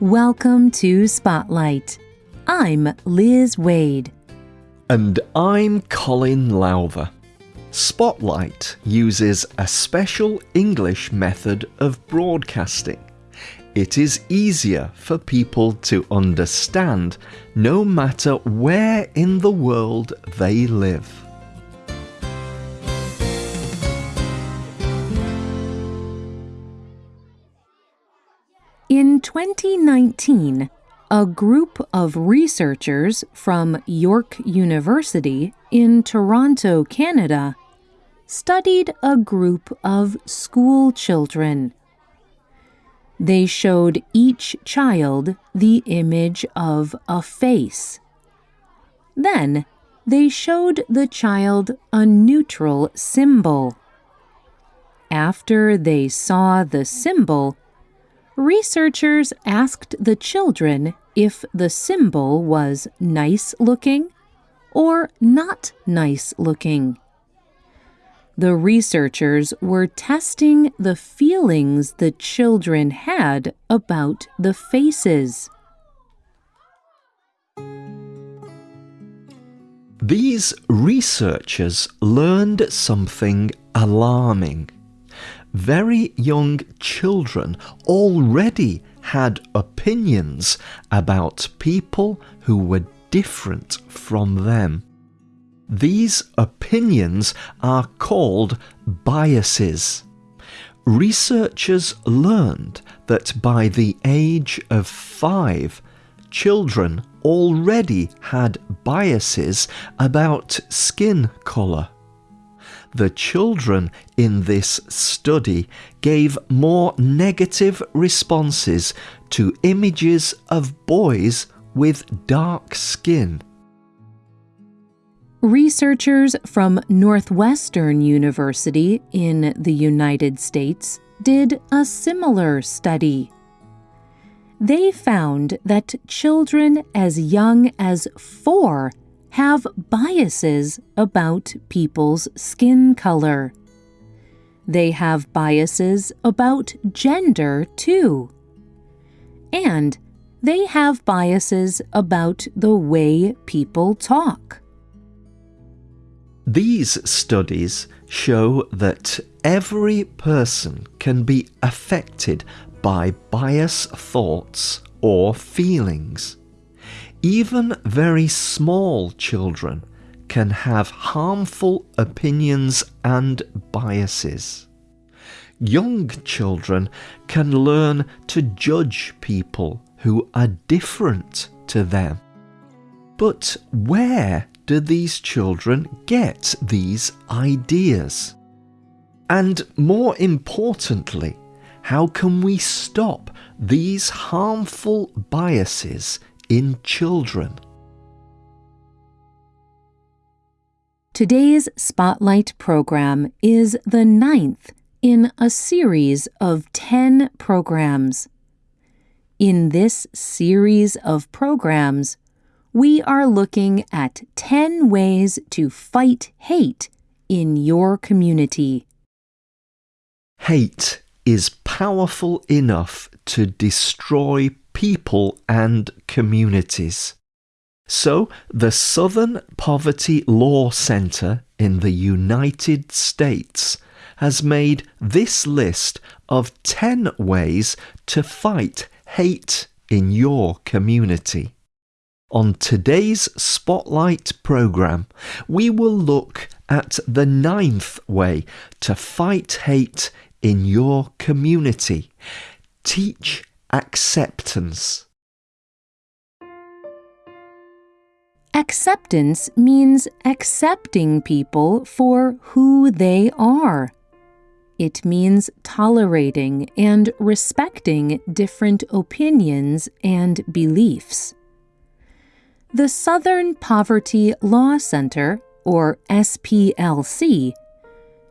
Welcome to Spotlight. I'm Liz Waid. And I'm Colin Lowther. Spotlight uses a special English method of broadcasting. It is easier for people to understand no matter where in the world they live. In 2019, a group of researchers from York University in Toronto, Canada, studied a group of school children. They showed each child the image of a face. Then they showed the child a neutral symbol. After they saw the symbol, researchers asked the children if the symbol was nice looking or not nice looking. The researchers were testing the feelings the children had about the faces. These researchers learned something alarming very young children already had opinions about people who were different from them. These opinions are called biases. Researchers learned that by the age of five, children already had biases about skin colour the children in this study gave more negative responses to images of boys with dark skin. Researchers from Northwestern University in the United States did a similar study. They found that children as young as four have biases about people's skin color. They have biases about gender, too. And they have biases about the way people talk. These studies show that every person can be affected by bias thoughts or feelings. Even very small children can have harmful opinions and biases. Young children can learn to judge people who are different to them. But where do these children get these ideas? And more importantly, how can we stop these harmful biases in children. Today's Spotlight program is the ninth in a series of 10 programs. In this series of programs, we are looking at 10 ways to fight hate in your community. Hate is powerful enough to destroy people and communities. So, the Southern Poverty Law Center in the United States has made this list of 10 ways to fight hate in your community. On today's Spotlight programme, we will look at the ninth way to fight hate in your community. Teach acceptance. Acceptance means accepting people for who they are. It means tolerating and respecting different opinions and beliefs. The Southern Poverty Law Center, or SPLC,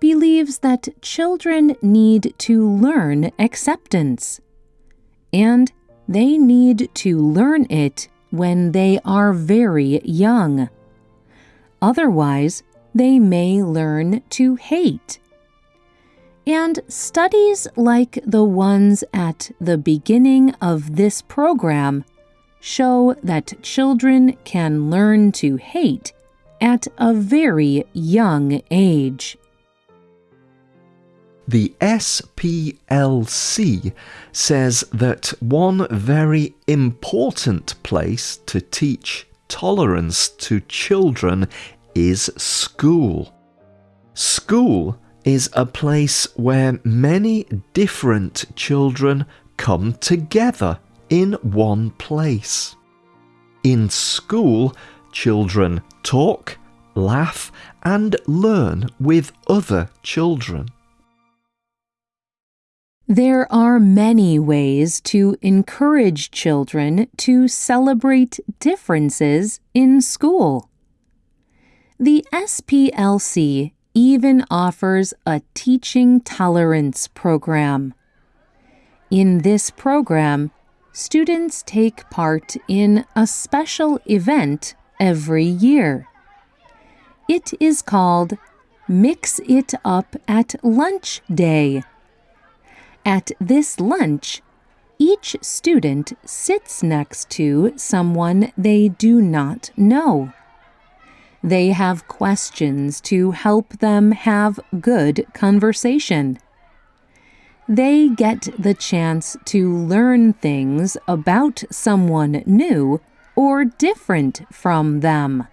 believes that children need to learn acceptance and they need to learn it when they are very young. Otherwise, they may learn to hate. And studies like the ones at the beginning of this program show that children can learn to hate at a very young age. The SPLC says that one very important place to teach tolerance to children is school. School is a place where many different children come together in one place. In school, children talk, laugh, and learn with other children. There are many ways to encourage children to celebrate differences in school. The SPLC even offers a teaching tolerance program. In this program, students take part in a special event every year. It is called Mix It Up at Lunch Day. At this lunch, each student sits next to someone they do not know. They have questions to help them have good conversation. They get the chance to learn things about someone new or different from them.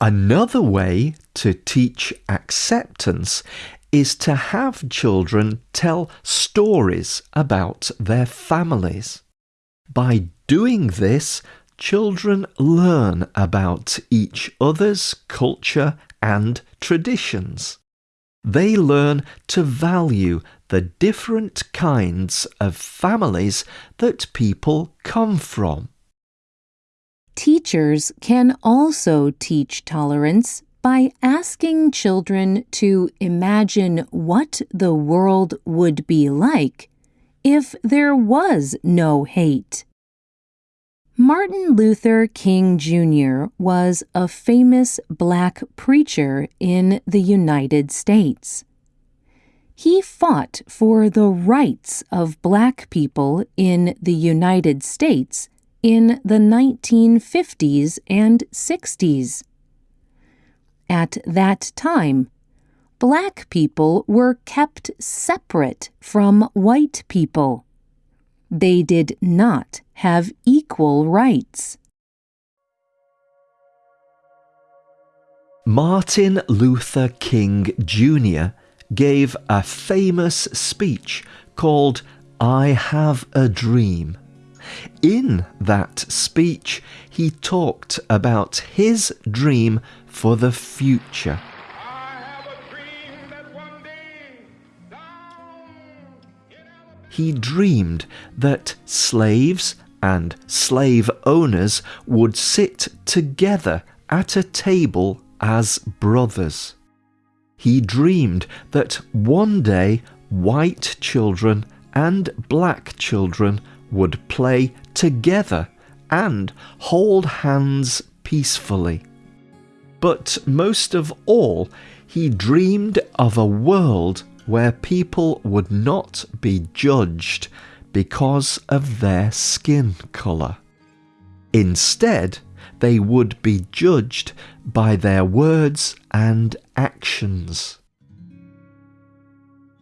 Another way to teach acceptance is to have children tell stories about their families. By doing this, children learn about each other's culture and traditions. They learn to value the different kinds of families that people come from. Teachers can also teach tolerance by asking children to imagine what the world would be like if there was no hate. Martin Luther King Jr. was a famous black preacher in the United States. He fought for the rights of black people in the United States in the 1950s and 60s. At that time, black people were kept separate from white people. They did not have equal rights. Martin Luther King Jr. gave a famous speech called I Have a Dream. In that speech, he talked about his dream for the future. He dreamed that slaves and slave owners would sit together at a table as brothers. He dreamed that one day white children and black children would play together and hold hands peacefully. But most of all, he dreamed of a world where people would not be judged because of their skin colour. Instead, they would be judged by their words and actions.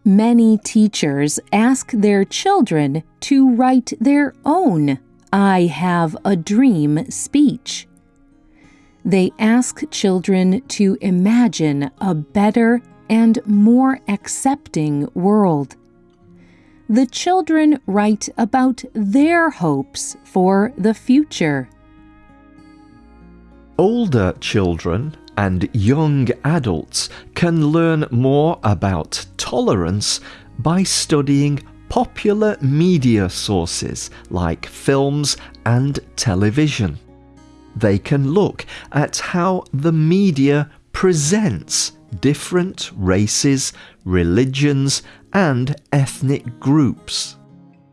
Many teachers ask their children to write their own I have a dream speech. They ask children to imagine a better and more accepting world. The children write about their hopes for the future. Older children and young adults can learn more about tolerance by studying popular media sources like films and television they can look at how the media presents different races, religions, and ethnic groups.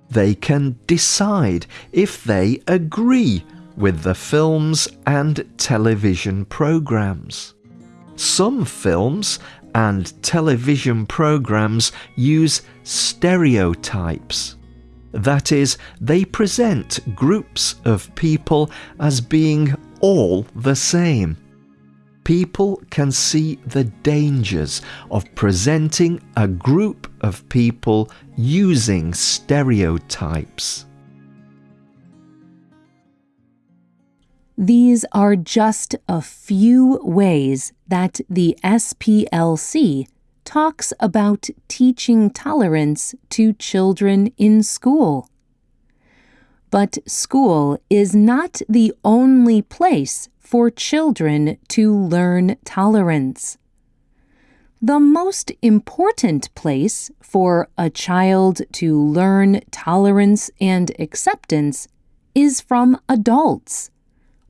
They can decide if they agree with the films and television programs. Some films and television programs use stereotypes. That is, they present groups of people as being all the same. People can see the dangers of presenting a group of people using stereotypes. These are just a few ways that the SPLC talks about teaching tolerance to children in school. But school is not the only place for children to learn tolerance. The most important place for a child to learn tolerance and acceptance is from adults,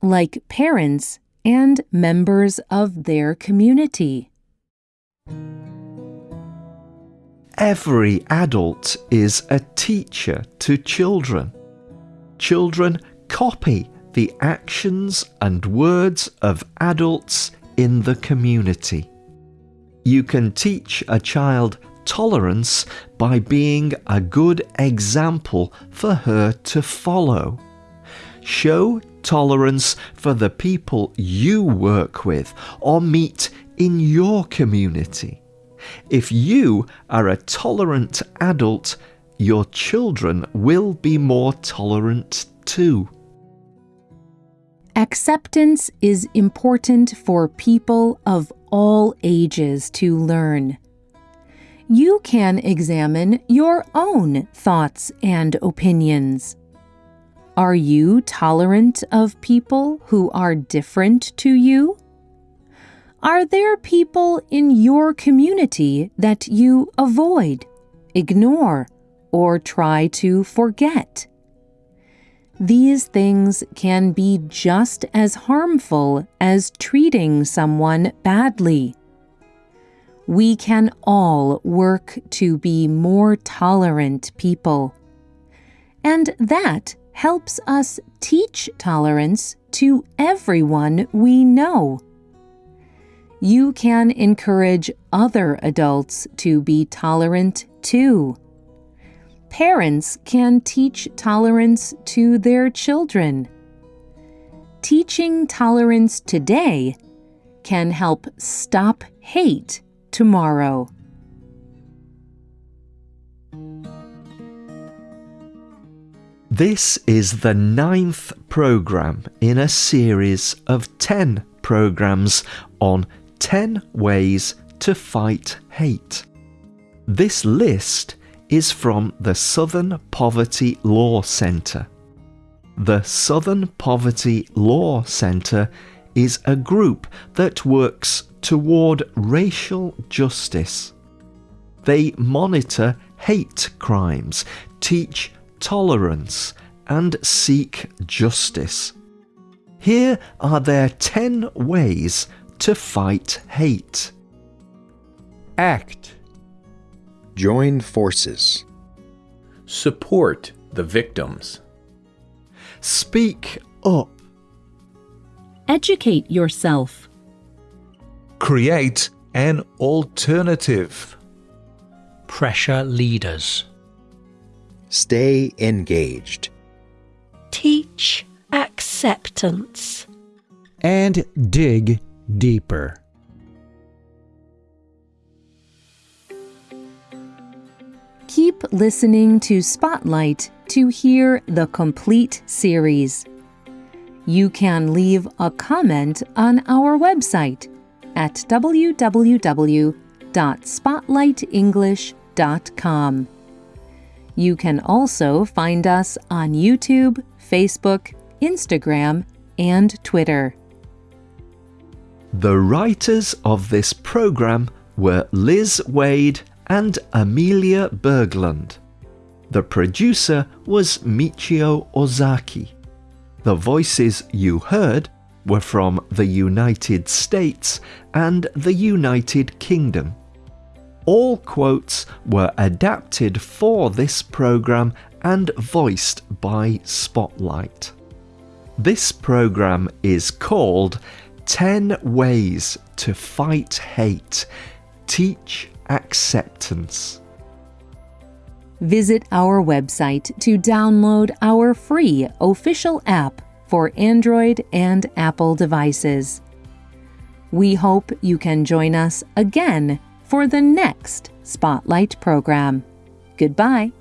like parents and members of their community. Every adult is a teacher to children. Children copy the actions and words of adults in the community. You can teach a child tolerance by being a good example for her to follow. Show tolerance for the people you work with or meet in your community. If you are a tolerant adult, your children will be more tolerant too. Acceptance is important for people of all ages to learn. You can examine your own thoughts and opinions. Are you tolerant of people who are different to you? Are there people in your community that you avoid, ignore, or try to forget? These things can be just as harmful as treating someone badly. We can all work to be more tolerant people. And that helps us teach tolerance to everyone we know. You can encourage other adults to be tolerant too. Parents can teach tolerance to their children. Teaching tolerance today can help stop hate tomorrow. This is the ninth program in a series of 10 programs on 10 ways to fight hate. This list is from the Southern Poverty Law Centre. The Southern Poverty Law Centre is a group that works toward racial justice. They monitor hate crimes, teach tolerance, and seek justice. Here are their 10 ways to fight hate. Act Join forces. Support the victims. Speak up. Educate yourself. Create an alternative. Pressure leaders. Stay engaged. Teach acceptance. And dig deeper. Keep listening to Spotlight to hear the complete series. You can leave a comment on our website at www.spotlightenglish.com. You can also find us on YouTube, Facebook, Instagram, and Twitter. The writers of this program were Liz Waid and Amelia Berglund. The producer was Michio Ozaki. The voices you heard were from the United States and the United Kingdom. All quotes were adapted for this program and voiced by Spotlight. This program is called 10 ways to fight hate. Teach acceptance. Visit our website to download our free official app for Android and Apple devices. We hope you can join us again for the next Spotlight program. Goodbye.